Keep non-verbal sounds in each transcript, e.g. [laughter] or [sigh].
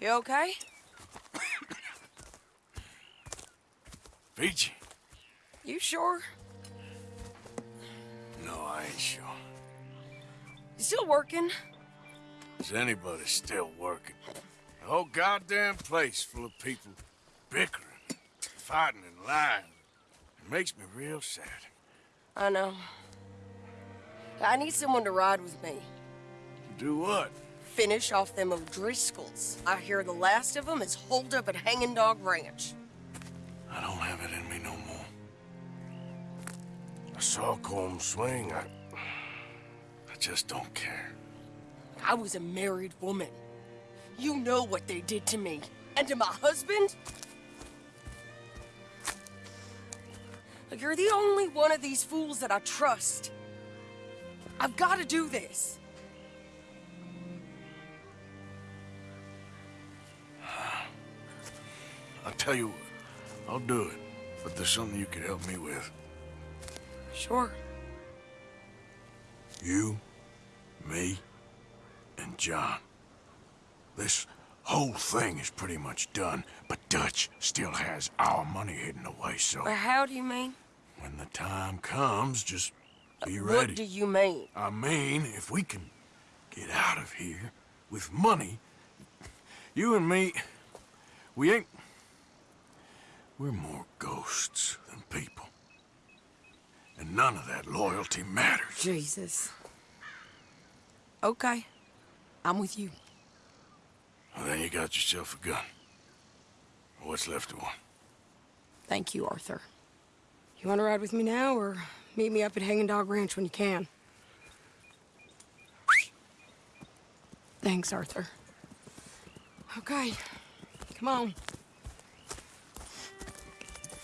You okay? Peachy? You sure? No, I ain't sure. You still working? Is anybody still working? The whole goddamn place full of people bickering, fighting, and lying. It makes me real sad. I know. I need someone to ride with me. Do what? Finish off them O'Driscolls. I hear the last of them is holed up at Hanging Dog Ranch. I don't have it in me no more. I saw Colm swing. I... I just don't care. I was a married woman. You know what they did to me. And to my husband? You're the only one of these fools that I trust. I've got to do this. I'll tell you what. I'll do it. But there's something you could help me with. Sure. You, me, and John. This whole thing is pretty much done, but Dutch still has our money hidden away, so... But how do you mean? When the time comes, just be What ready. What do you mean? I mean, if we can get out of here with money, you and me, we ain't... We're more ghosts than people. And none of that loyalty matters. Jesus. Okay. I'm with you. Well, then you got yourself a gun. What's left of one? Thank you, Arthur. You want to ride with me now, or meet me up at Hanging Dog Ranch when you can? Thanks, Arthur. Okay. Come on.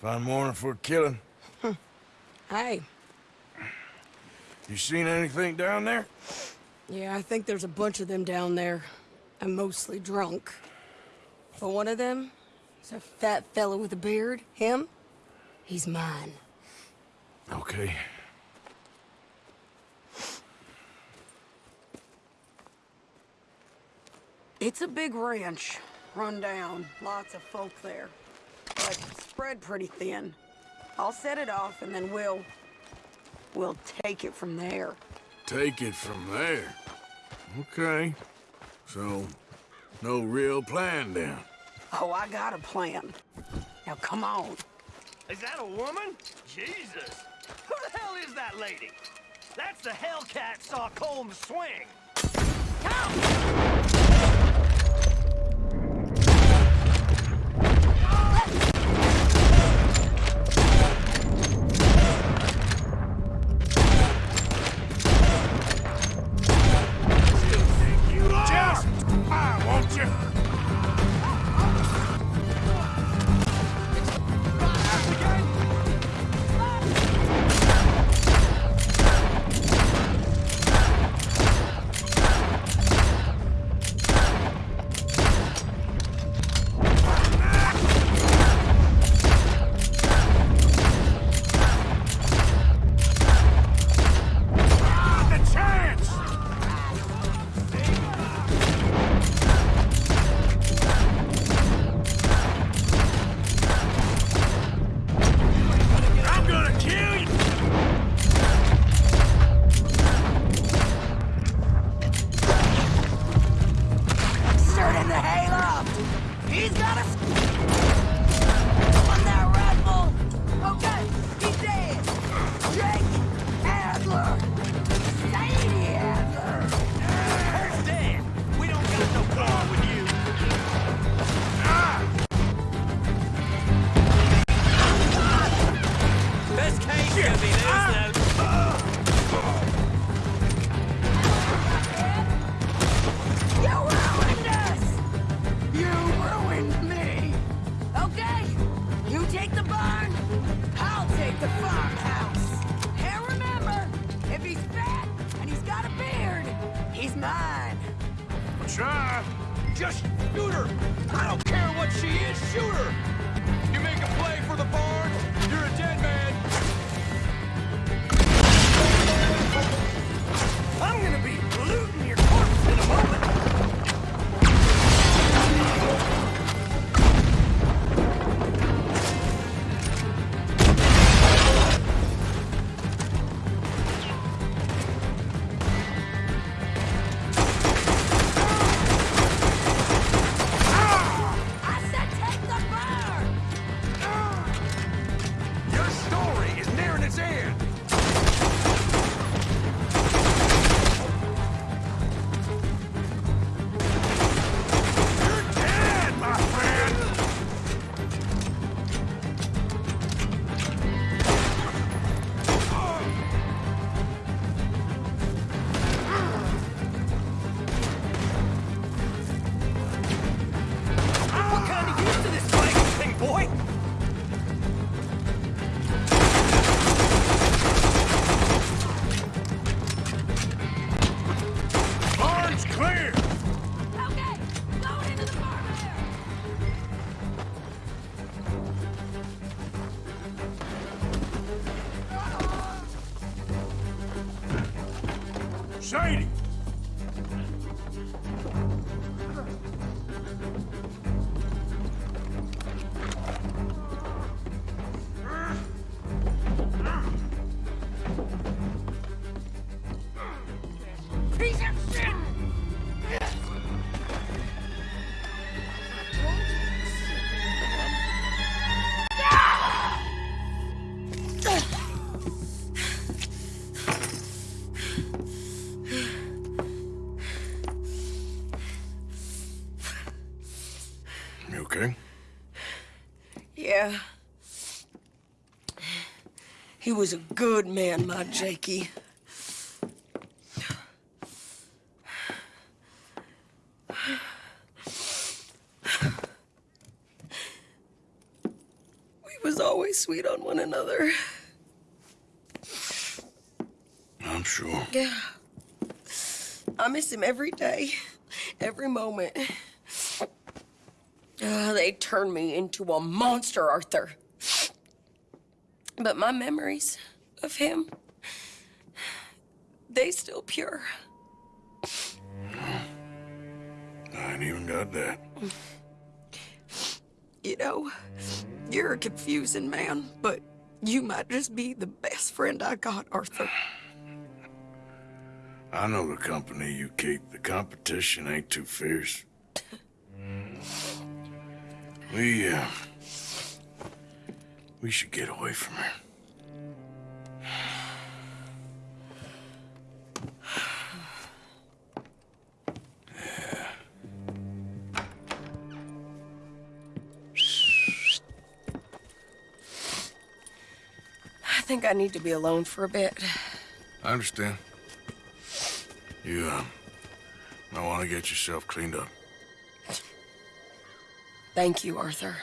Fine morning for a killing. Hey. You seen anything down there? Yeah, I think there's a bunch of them down there. I'm mostly drunk. But one of them is a fat fellow with a beard. Him? He's mine. Okay. It's a big ranch, run down, lots of folk there, but spread pretty thin. I'll set it off and then we'll, we'll take it from there. Take it from there. Okay. So, no real plan then. Oh, I got a plan. Now come on. Is that a woman? Jesus! Who the hell is that lady? That's the Hellcat saw Colm swing. Just mine. Try. Just shoot her! I don't care what she is, shoot her! You make a play for the barn, Sadie! He was a good man, my Jakey. We was always sweet on one another. I'm sure. Yeah. I miss him every day, every moment. Uh, they turned me into a monster, Arthur. But my memories of him, they still pure. I ain't even got that. You know, you're a confusing man, but you might just be the best friend I got, Arthur. I know the company you keep. The competition ain't too fierce. [laughs] We, uh... We should get away from here. I think I need to be alone for a bit. I understand. You, uh... Might want to get yourself cleaned up. Thank you, Arthur.